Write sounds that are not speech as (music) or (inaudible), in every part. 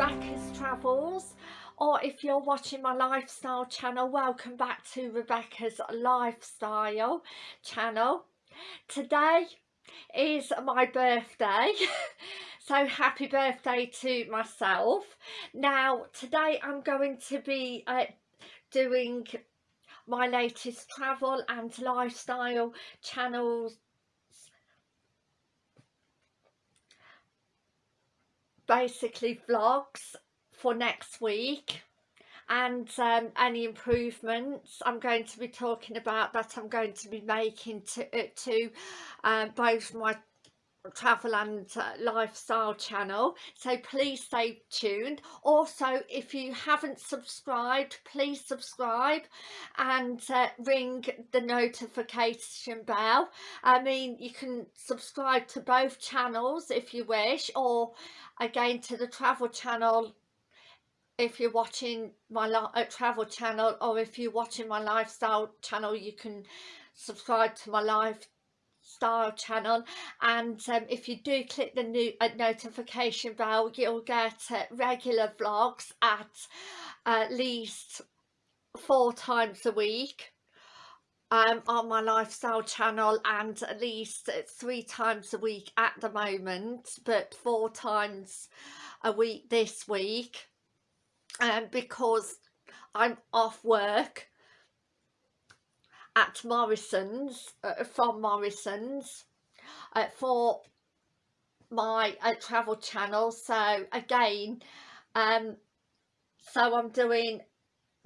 Rebecca's Travels or if you're watching my lifestyle channel welcome back to Rebecca's lifestyle channel. Today is my birthday (laughs) so happy birthday to myself. Now today I'm going to be uh, doing my latest travel and lifestyle channels basically vlogs for next week and um, any improvements. I'm going to be talking about that. I'm going to be making to, uh, to um, both my travel and uh, lifestyle channel so please stay tuned. Also if you haven't subscribed please subscribe and uh, ring the notification bell. I mean you can subscribe to both channels if you wish or again to the travel channel if you're watching my uh, travel channel or if you're watching my lifestyle channel you can subscribe to my lifestyle channel and um, if you do click the new uh, notification bell you'll get uh, regular vlogs at at least four times a week um, on my lifestyle channel and at least three times a week at the moment but four times a week this week um, because I'm off work at Morrison's uh, from Morrison's uh, for my uh, travel channel. So again um so I'm doing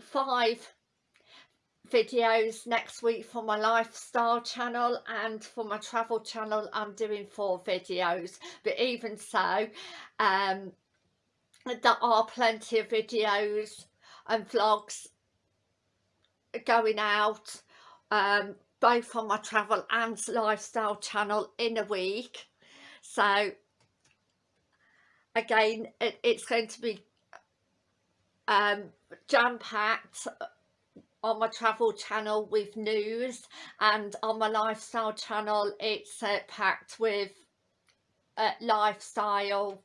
five videos next week for my lifestyle channel and for my travel channel I'm doing four videos. But even so um there are plenty of videos and vlogs going out um both on my travel and lifestyle channel in a week. So again it, it's going to be um jam-packed on my travel channel with news and on my lifestyle channel it's uh, packed with uh, lifestyle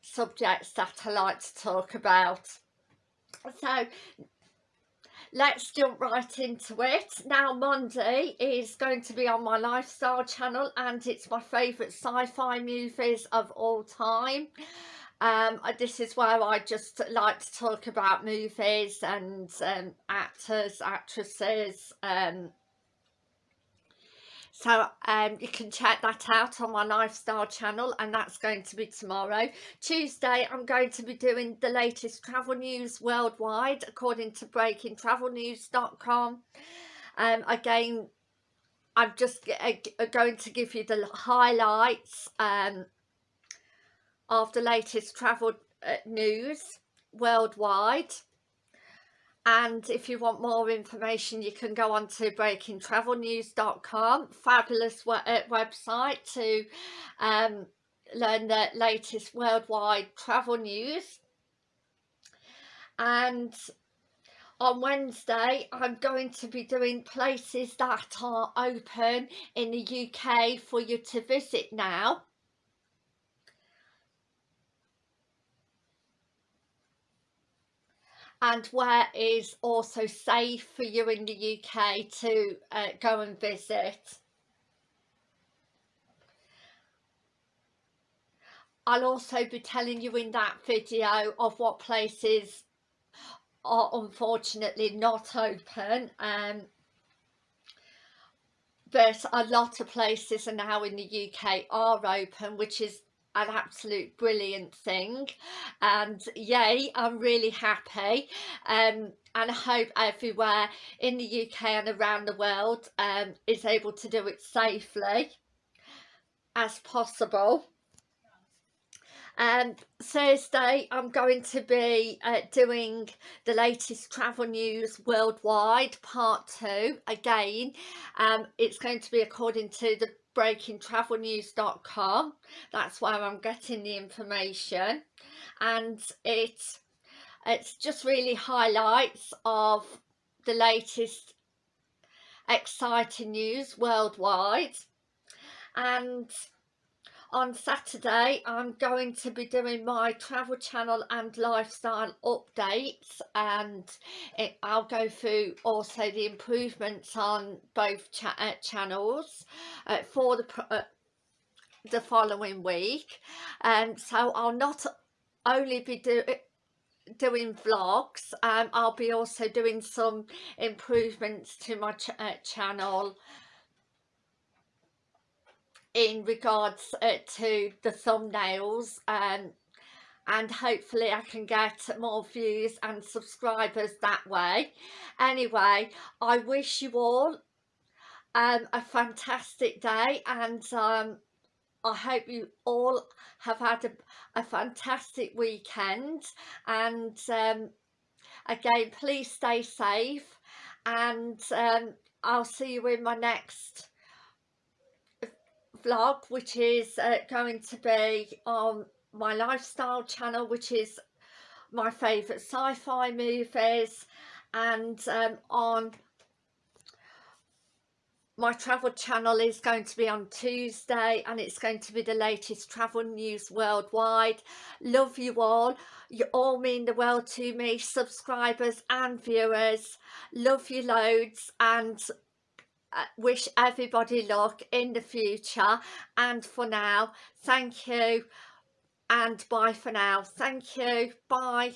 subjects that I like to talk about. So let's jump right into it now Monday is going to be on my lifestyle channel and it's my favourite sci-fi movies of all time um, this is where I just like to talk about movies and um, actors, actresses. Um, so um, you can check that out on my lifestyle channel and that's going to be tomorrow. Tuesday I'm going to be doing the latest travel news worldwide according to breakingtravelnews.com. Um, again, I'm just uh, going to give you the highlights um, of the latest travel uh, news worldwide and if you want more information you can go on to breakingtravelnews.com fabulous uh, website to um, learn the latest worldwide travel news. And on Wednesday I'm going to be doing places that are open in the UK for you to visit now and where is also safe for you in the UK to uh, go and visit. I'll also be telling you in that video of what places are unfortunately not open um, but a lot of places are now in the UK are open which is an absolute brilliant thing. And yay I'm really happy. Um, and I hope everywhere in the UK and around the world um, is able to do it safely as possible. And um, Thursday I'm going to be uh, doing the latest travel news worldwide part two again. Um, it's going to be according to the breakingtravelnews.com that's where I'm getting the information. And it it's just really highlights of the latest exciting news worldwide. And on Saturday I'm going to be doing my travel channel and lifestyle updates and it, I'll go through also the improvements on both uh, channels uh, for the uh, the following week. And um, so I'll not only be doing doing vlogs um, I'll be also doing some improvements to my ch uh, channel in regards uh, to the thumbnails um, and hopefully I can get more views and subscribers that way. Anyway, I wish you all um, a fantastic day and um, I hope you all have had a, a fantastic weekend and um, again please stay safe and um, I'll see you in my next vlog which is uh, going to be on my lifestyle channel which is my favourite sci-fi movies and um, on my travel channel is going to be on Tuesday and it's going to be the latest travel news worldwide. Love you all. You all mean the world to me subscribers and viewers. Love you loads and Uh, wish everybody luck in the future. And for now thank you. And bye for now. Thank you. Bye